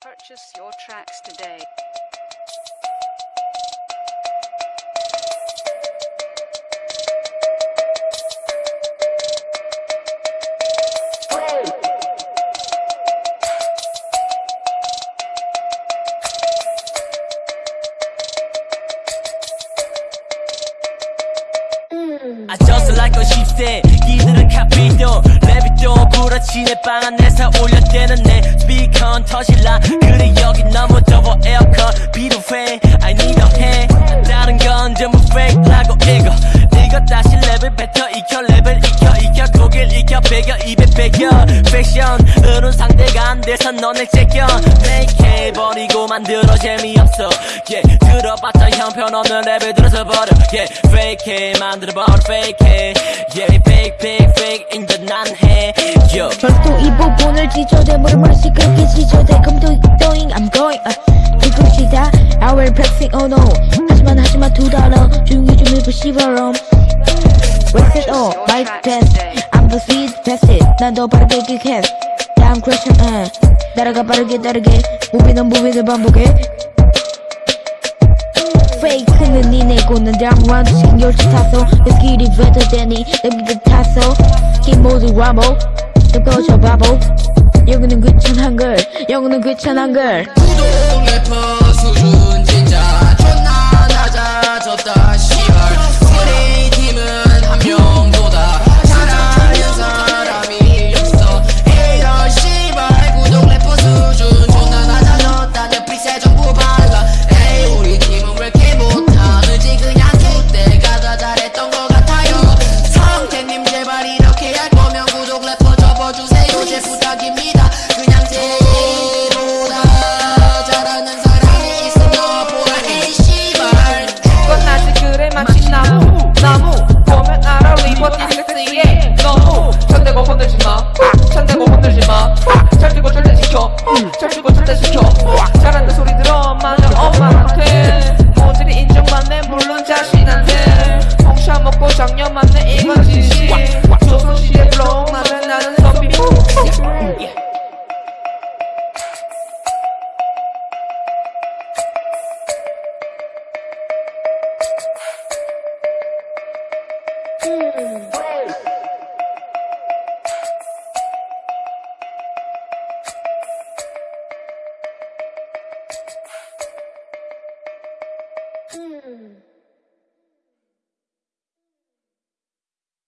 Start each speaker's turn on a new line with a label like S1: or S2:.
S1: Purchase your tracks today.
S2: I just like a shif세 이들은 카피도 랩이 또 부러지네 방 안에서 울려대는 내 스피커는 터질라 그래 여기 너무 더워 에어컨 안 돼서 너네 째껴 fake 해버리고 만들어 재미없어 yeah 들어봤자 형편없는 랩을 들어서 버려 yeah fake 해 만들어버려 fake 해 yeah fake fake fake 인데 난해 yo
S3: 절도 이 부분을 지져대 머리 시끄럽게 지져대 Come to doing I'm going uh, 뒤꿈치다 I will pressing oh no 하지만 하지만 두 달러 조용히 좀 해보시바럼 Wax it all my best I'm the sweet best 난더 빠르게 기획 다음 question uh. 따라가 빠르게 따르게. 무비는 무비를 반복해. 페이크는 니네 고는 다음원 신경치 탔어 내 스킬이 than 이 내비를 탔어 게임 모두 와보. 또 꺼져 바보. 영어는 귀찮은 걸. 영어는 귀찮은 걸
S4: Mm.